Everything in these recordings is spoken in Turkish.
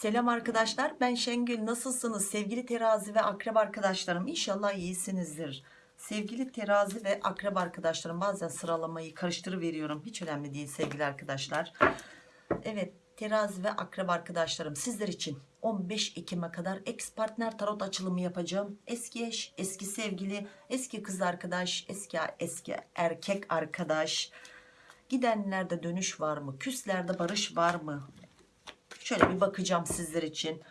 Selam arkadaşlar ben Şengül. Nasılsınız? Sevgili terazi ve akrep arkadaşlarım İnşallah iyisinizdir. Sevgili terazi ve akrep arkadaşlarım bazen sıralamayı karıştırıveriyorum. Hiç önemli değil sevgili arkadaşlar. Evet terazi ve akrep arkadaşlarım sizler için 15 Ekim'e kadar ex partner tarot açılımı yapacağım. Eski eş eski sevgili eski kız arkadaş eski eski erkek arkadaş. Gidenlerde dönüş var mı? Küslerde barış var mı Şöyle bir bakacağım sizler için.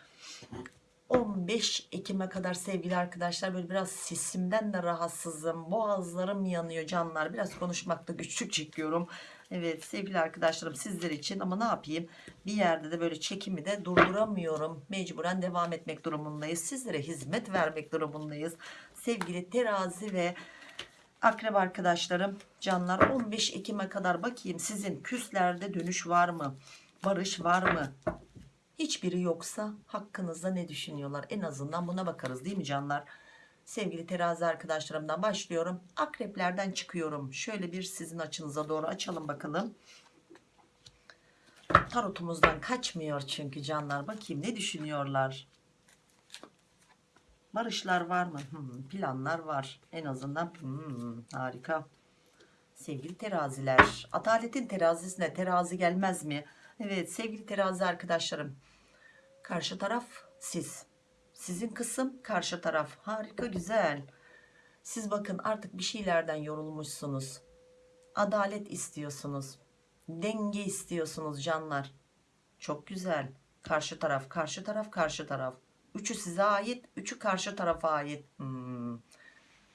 15 Ekim'e kadar sevgili arkadaşlar böyle biraz sesimden de rahatsızım. Boğazlarım yanıyor canlar. Biraz konuşmakta güçlük çekiyorum. Evet sevgili arkadaşlarım sizler için ama ne yapayım? Bir yerde de böyle çekimi de durduramıyorum. Mecburen devam etmek durumundayız. Sizlere hizmet vermek durumundayız. Sevgili terazi ve akrep arkadaşlarım canlar 15 Ekim'e kadar bakayım sizin küslerde dönüş var mı? Barış var mı? Hiçbiri yoksa hakkınızda ne düşünüyorlar? En azından buna bakarız değil mi canlar? Sevgili terazi arkadaşlarımdan başlıyorum. Akreplerden çıkıyorum. Şöyle bir sizin açınıza doğru açalım bakalım. Tarotumuzdan kaçmıyor çünkü canlar. Bakayım ne düşünüyorlar? Barışlar var mı? Hmm, planlar var. En azından hmm, harika. Sevgili teraziler. Adaletin terazisine terazi gelmez mi? Evet sevgili terazi arkadaşlarım. Karşı taraf siz. Sizin kısım karşı taraf. Harika güzel. Siz bakın artık bir şeylerden yorulmuşsunuz. Adalet istiyorsunuz. Denge istiyorsunuz canlar. Çok güzel. Karşı taraf, karşı taraf, karşı taraf. Üçü size ait, üçü karşı tarafa ait. Hmm.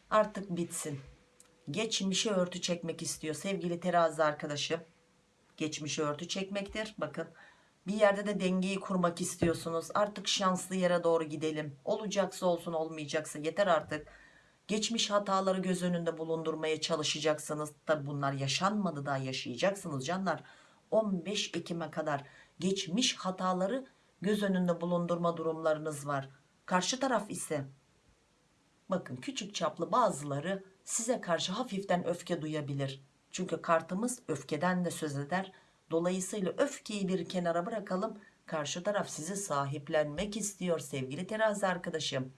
Artık bitsin. Geçmişe örtü çekmek istiyor sevgili terazi arkadaşım. Geçmişe örtü çekmektir. Bakın bir yerde de dengeyi kurmak istiyorsunuz. Artık şanslı yere doğru gidelim. Olacaksa olsun olmayacaksa yeter artık. Geçmiş hataları göz önünde bulundurmaya çalışacaksınız. Tabi bunlar yaşanmadı daha yaşayacaksınız canlar. 15 Ekim'e kadar geçmiş hataları göz önünde bulundurma durumlarınız var. Karşı taraf ise bakın küçük çaplı bazıları size karşı hafiften öfke duyabilir. Çünkü kartımız öfkeden de söz eder. Dolayısıyla öfkeyi bir kenara bırakalım. Karşı taraf sizi sahiplenmek istiyor sevgili terazi arkadaşım.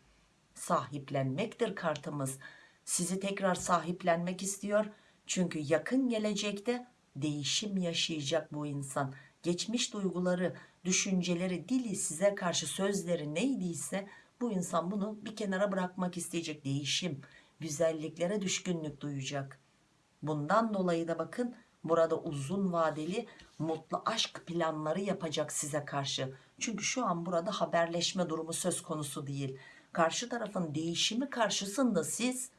Sahiplenmektir kartımız. Sizi tekrar sahiplenmek istiyor. Çünkü yakın gelecekte değişim yaşayacak bu insan. Geçmiş duyguları, düşünceleri, dili size karşı sözleri neydiyse bu insan bunu bir kenara bırakmak isteyecek. Değişim, güzelliklere düşkünlük duyacak. Bundan dolayı da bakın burada uzun vadeli mutlu aşk planları yapacak size karşı. Çünkü şu an burada haberleşme durumu söz konusu değil. Karşı tarafın değişimi karşısında siz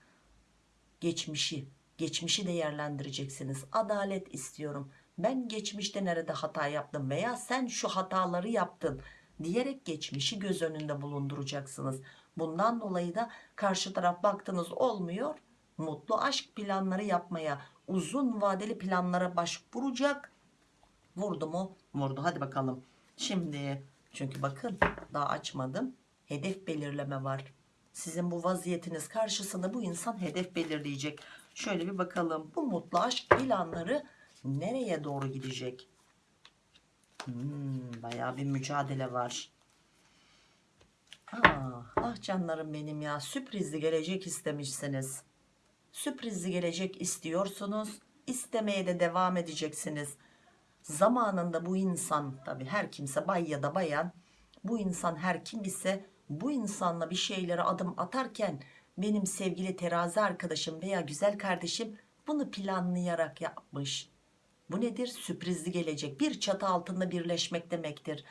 geçmişi, geçmişi değerlendireceksiniz. Adalet istiyorum. Ben geçmişte nerede hata yaptım veya sen şu hataları yaptın diyerek geçmişi göz önünde bulunduracaksınız. Bundan dolayı da karşı taraf baktınız olmuyor. Mutlu aşk planları yapmaya, uzun vadeli planlara başvuracak. Vurdu mu? Vurdu. Hadi bakalım. Şimdi çünkü bakın daha açmadım. Hedef belirleme var. Sizin bu vaziyetiniz karşısında bu insan hedef belirleyecek. Şöyle bir bakalım. Bu mutlu aşk planları nereye doğru gidecek? Hmm, bayağı bir mücadele var. Ah, ah canlarım benim ya. Sürprizli gelecek istemişsiniz. Sürprizli gelecek istiyorsunuz. İstemeye de devam edeceksiniz. Zamanında bu insan tabi her kimse bay ya da bayan bu insan her kim ise bu insanla bir şeylere adım atarken benim sevgili terazi arkadaşım veya güzel kardeşim bunu planlayarak yapmış. Bu nedir? Sürprizli gelecek. Bir çatı altında birleşmek demektir.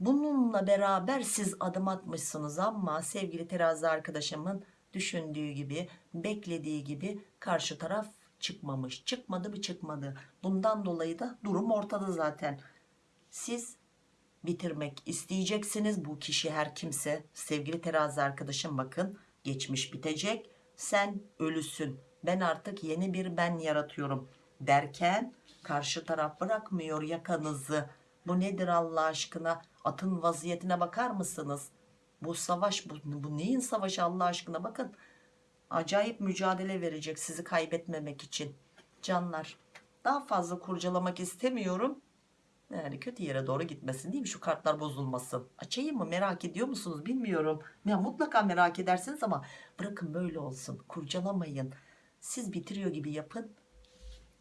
Bununla beraber siz adım atmışsınız ama sevgili terazi arkadaşımın düşündüğü gibi, beklediği gibi karşı taraf çıkmamış. Çıkmadı mı çıkmadı. Bundan dolayı da durum ortada zaten. Siz bitirmek isteyeceksiniz. Bu kişi her kimse sevgili terazi arkadaşım bakın geçmiş bitecek. Sen ölüsün. Ben artık yeni bir ben yaratıyorum derken karşı taraf bırakmıyor yakanızı. Bu nedir Allah aşkına? Atın vaziyetine bakar mısınız? Bu savaş bu, bu neyin savaşı Allah aşkına bakın. Acayip mücadele verecek sizi kaybetmemek için. Canlar daha fazla kurcalamak istemiyorum. Yani kötü yere doğru gitmesin değil mi? Şu kartlar bozulmasın. Açayım mı? Merak ediyor musunuz? Bilmiyorum. Ya mutlaka merak edersiniz ama bırakın böyle olsun. Kurcalamayın. Siz bitiriyor gibi yapın.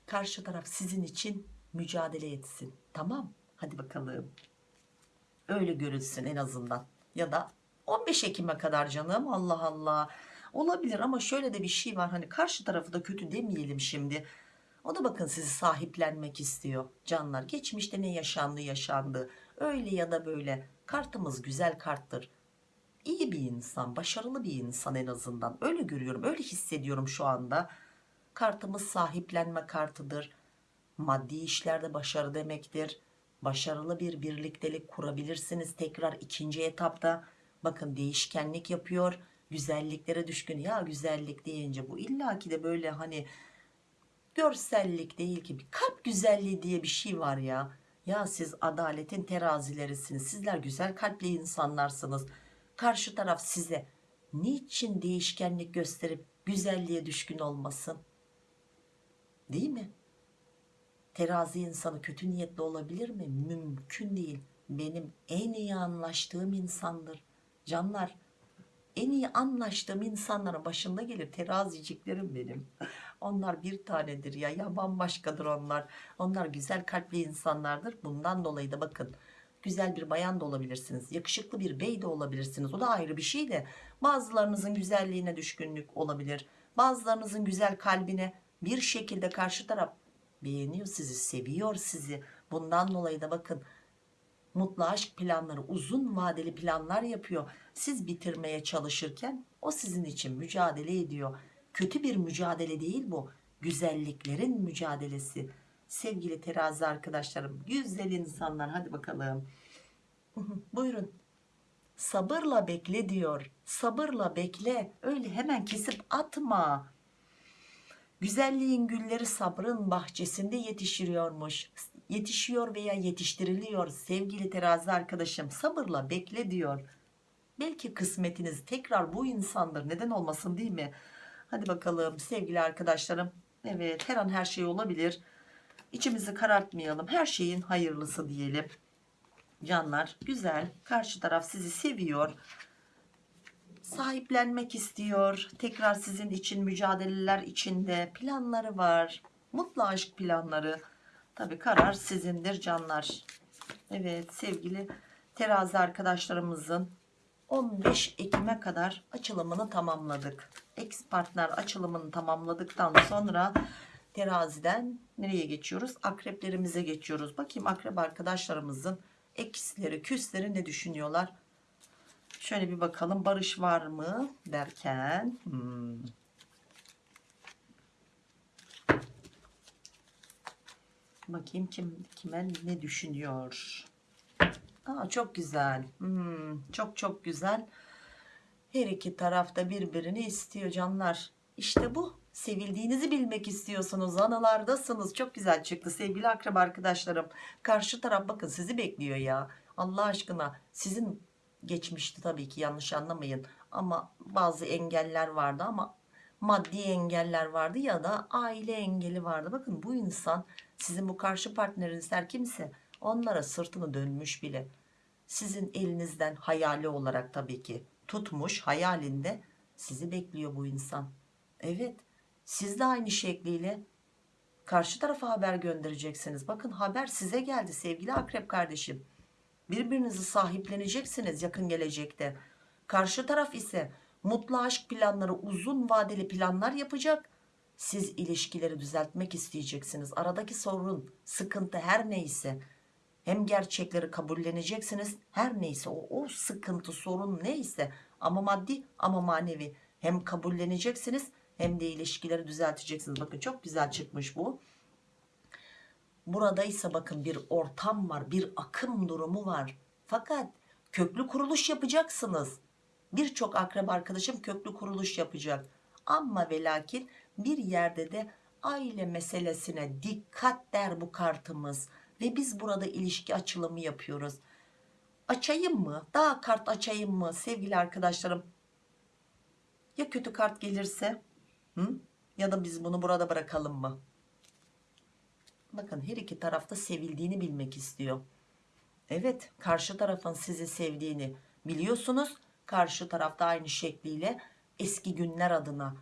Karşı taraf sizin için mücadele etsin. Tamam. Hadi bakalım. Öyle görülsün en azından. Ya da 15 Ekim'e kadar canım. Allah Allah. Olabilir ama şöyle de bir şey var. Hani karşı tarafı da kötü demeyelim şimdi. O da bakın sizi sahiplenmek istiyor canlar. Geçmişte ne yaşandı yaşandı. Öyle ya da böyle. Kartımız güzel karttır. İyi bir insan, başarılı bir insan en azından. Öyle görüyorum, öyle hissediyorum şu anda. Kartımız sahiplenme kartıdır. Maddi işlerde başarı demektir. Başarılı bir birliktelik kurabilirsiniz tekrar ikinci etapta. Bakın değişkenlik yapıyor. Güzelliklere düşkün. Ya güzellik deyince bu illaki de böyle hani görsellik değil ki. Bir kalp güzelliği diye bir şey var ya. Ya siz adaletin terazilerisiniz. Sizler güzel kalpli insanlarsınız. Karşı taraf size niçin değişkenlik gösterip güzelliğe düşkün olmasın? Değil mi? Terazi insanı kötü niyetli olabilir mi? Mümkün değil. Benim en iyi anlaştığım insandır canlar en iyi anlaştığım insanların başında gelir teraziciklerim benim. Onlar bir tanedir ya ya bambaşkadır onlar. Onlar güzel kalpli insanlardır. Bundan dolayı da bakın güzel bir bayan da olabilirsiniz yakışıklı bir bey de olabilirsiniz. O da ayrı bir şey de. Bazılarınızın güzelliğine düşkünlük olabilir. Bazılarınızın güzel kalbine bir şekilde karşı taraf beğeniyor sizi seviyor sizi. Bundan dolayı da bakın mutlu aşk planları uzun vadeli planlar yapıyor. Siz bitirmeye çalışırken o sizin için mücadele ediyor. Kötü bir mücadele değil bu. Güzelliklerin mücadelesi. Sevgili terazi arkadaşlarım güzel insanlar hadi bakalım. Buyurun. Sabırla bekle diyor. Sabırla bekle. Öyle hemen kesip atma. Güzelliğin gülleri sabrın bahçesinde yetişiyormuş yetişiyor veya yetiştiriliyor sevgili terazi arkadaşım. Sabırla bekle diyor. Belki kısmetiniz tekrar bu insandır. Neden olmasın değil mi? Hadi bakalım sevgili arkadaşlarım. Evet her an her şey olabilir. İçimizi karartmayalım. Her şeyin hayırlısı diyelim. Canlar güzel. Karşı taraf sizi seviyor. Sahiplenmek istiyor. Tekrar sizin için mücadeleler içinde planları var. Mutlu aşk planları tabi karar sizindir canlar. Evet sevgili terazi arkadaşlarımızın 15 Ekim'e kadar açılımını tamamladık. Ex partner açılımını tamamladıktan sonra teraziden nereye geçiyoruz? Akreplerimize geçiyoruz. Bakayım akrep arkadaşlarımızın eksleri küsleri ne düşünüyorlar? Şöyle bir bakalım barış var mı derken hmm. Bakayım kim kime ne düşünüyor? Aa, çok güzel. Hmm, çok çok güzel. Her iki tarafta birbirini istiyor canlar. İşte bu. Sevildiğinizi bilmek istiyorsunuz. Anılardasınız. Çok güzel çıktı sevgili akraba arkadaşlarım. Karşı taraf bakın sizi bekliyor ya. Allah aşkına. Sizin geçmişti tabii ki yanlış anlamayın. Ama bazı engeller vardı ama maddi engeller vardı ya da aile engeli vardı. Bakın bu insan sizin bu karşı partneriniz her kimse onlara sırtını dönmüş bile. Sizin elinizden hayali olarak tabii ki tutmuş hayalinde sizi bekliyor bu insan. Evet siz de aynı şekliyle karşı tarafa haber göndereceksiniz. Bakın haber size geldi sevgili akrep kardeşim. Birbirinizi sahipleneceksiniz yakın gelecekte. Karşı taraf ise mutlu aşk planları uzun vadeli planlar yapacak. Siz ilişkileri düzeltmek isteyeceksiniz. Aradaki sorun sıkıntı her neyse hem gerçekleri kabulleneceksiniz her neyse o, o sıkıntı sorun neyse ama maddi ama manevi hem kabulleneceksiniz hem de ilişkileri düzelteceksiniz. Bakın çok güzel çıkmış bu. Burada ise bakın bir ortam var bir akım durumu var. Fakat köklü kuruluş yapacaksınız birçok akraba arkadaşım köklü kuruluş yapacak. Ama ve lakin bir yerde de aile meselesine dikkat der bu kartımız. Ve biz burada ilişki açılımı yapıyoruz. Açayım mı? Daha kart açayım mı sevgili arkadaşlarım? Ya kötü kart gelirse? Hı? ya da biz bunu burada bırakalım mı? Bakın her iki tarafta sevildiğini bilmek istiyor. Evet karşı tarafın sizi sevdiğini biliyorsunuz. Karşı tarafta aynı şekliyle eski günler adına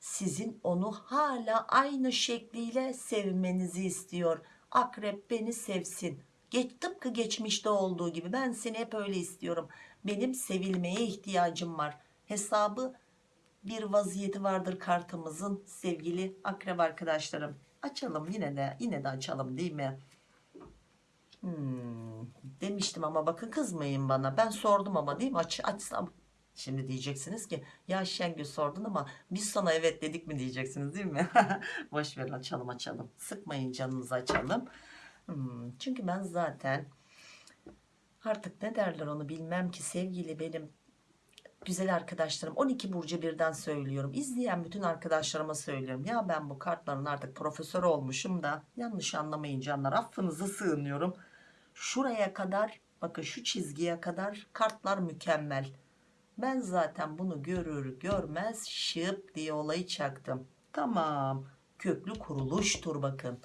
sizin onu hala aynı şekliyle sevmenizi istiyor. Akrep beni sevsin. Geç, tıpkı geçmişte olduğu gibi ben seni hep öyle istiyorum. Benim sevilmeye ihtiyacım var. Hesabı bir vaziyeti vardır kartımızın sevgili akrep arkadaşlarım. Açalım yine de yine de açalım değil mi? Hmm, demiştim ama bakın kızmayın bana. Ben sordum ama değil mi? Aç, açsam. Şimdi diyeceksiniz ki ya Şengül sordun ama biz sana evet dedik mi diyeceksiniz değil mi? Boş verin açalım açalım. Sıkmayın canınızı açalım. Hmm, çünkü ben zaten artık ne derler onu bilmem ki sevgili benim güzel arkadaşlarım 12 burcu birden söylüyorum. İzleyen bütün arkadaşlarıma söylüyorum. Ya ben bu kartların artık profesör olmuşum da yanlış anlamayın canlar affınıza sığınıyorum. Şuraya kadar bakın şu çizgiye kadar kartlar mükemmel. Ben zaten bunu görür görmez şıp diye olayı çaktım. Tamam köklü kuruluştur bakın.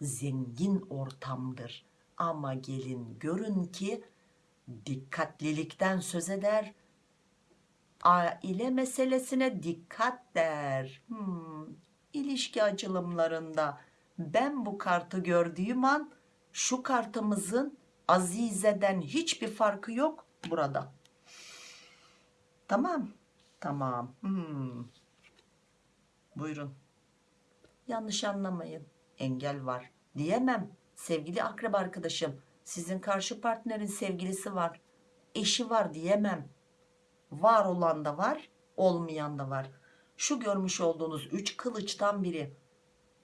Zengin ortamdır. Ama gelin görün ki dikkatlilikten söz eder aile meselesine dikkat der. Hmm, ilişki açılımlarında ben bu kartı gördüğüm an şu kartımızın Azize'den hiçbir farkı yok burada. Tamam. Tamam. Hmm. Buyurun. Yanlış anlamayın. Engel var. Diyemem. Sevgili akrep arkadaşım. Sizin karşı partnerin sevgilisi var. Eşi var diyemem var olan da var olmayan da var. Şu görmüş olduğunuz üç kılıçtan biri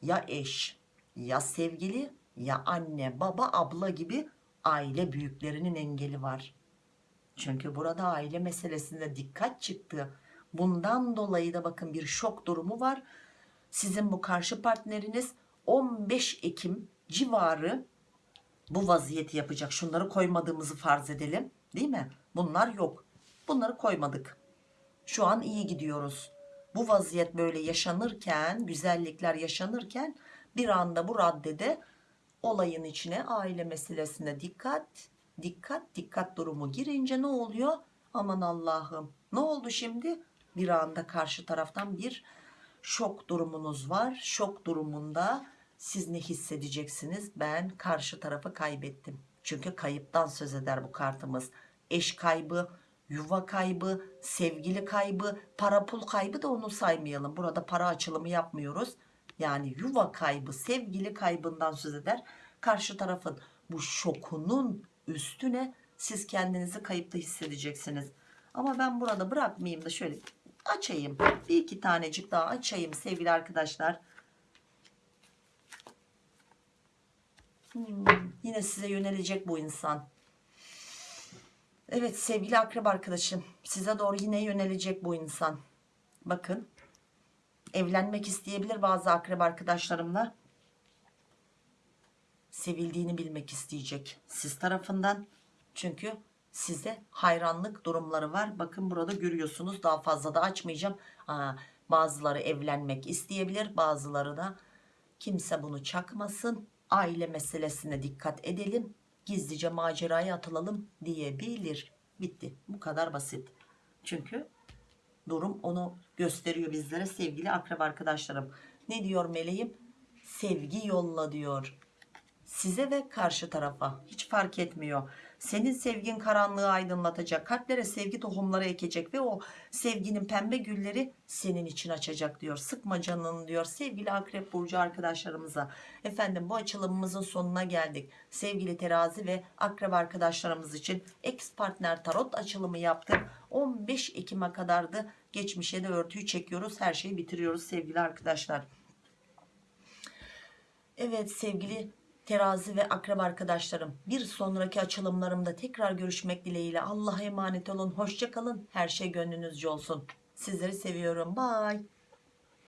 ya eş ya sevgili ya anne baba abla gibi aile büyüklerinin engeli var. Çünkü burada aile meselesinde dikkat çıktı. Bundan dolayı da bakın bir şok durumu var. Sizin bu karşı partneriniz 15 Ekim civarı bu vaziyeti yapacak. Şunları koymadığımızı farz edelim değil mi? Bunlar yok Bunları koymadık. Şu an iyi gidiyoruz. Bu vaziyet böyle yaşanırken, güzellikler yaşanırken bir anda bu raddede olayın içine aile meselesine dikkat, dikkat, dikkat durumu girince ne oluyor? Aman Allah'ım ne oldu şimdi? Bir anda karşı taraftan bir şok durumunuz var. Şok durumunda siz ne hissedeceksiniz? Ben karşı tarafı kaybettim. Çünkü kayıptan söz eder bu kartımız. Eş kaybı, yuva kaybı, sevgili kaybı, para pul kaybı da onu saymayalım. Burada para açılımı yapmıyoruz. Yani yuva kaybı, sevgili kaybından söz eder. Karşı tarafın bu şokunun üstüne siz kendinizi kayıpta hissedeceksiniz. Ama ben burada bırakmayayım da şöyle açayım. Bir iki tanecik daha açayım sevgili arkadaşlar. Hmm, yine size yönelecek bu insan. Evet sevgili akrep arkadaşım size doğru yine yönelecek bu insan. Bakın evlenmek isteyebilir bazı akrep arkadaşlarımla. Sevildiğini bilmek isteyecek siz tarafından. Çünkü size hayranlık durumları var. Bakın burada görüyorsunuz daha fazla da açmayacağım. Aa, bazıları evlenmek isteyebilir bazıları da kimse bunu çakmasın. Aile meselesine dikkat edelim gizlice maceraya atılalım diyebilir. Bitti. Bu kadar basit. Çünkü durum onu gösteriyor bizlere sevgili akrep arkadaşlarım. Ne diyor meleğim? Sevgi yolla diyor. Size ve karşı tarafa hiç fark etmiyor. Senin sevgin karanlığı aydınlatacak. Kalplere sevgi tohumları ekecek ve o sevginin pembe gülleri senin için açacak diyor. Sıkma canını diyor sevgili akrep burcu arkadaşlarımıza. Efendim bu açılımımızın sonuna geldik. Sevgili terazi ve akrep arkadaşlarımız için ex partner tarot açılımı yaptık. 15 Ekim'e kadardı. Geçmişe de örtüyü çekiyoruz. Her şeyi bitiriyoruz sevgili arkadaşlar. Evet sevgili terazi ve akrep arkadaşlarım. Bir sonraki açılımlarımda tekrar görüşmek dileğiyle Allah'a emanet olun. Hoşçakalın her şey gönlünüzce olsun. Sizleri seviyorum. Bye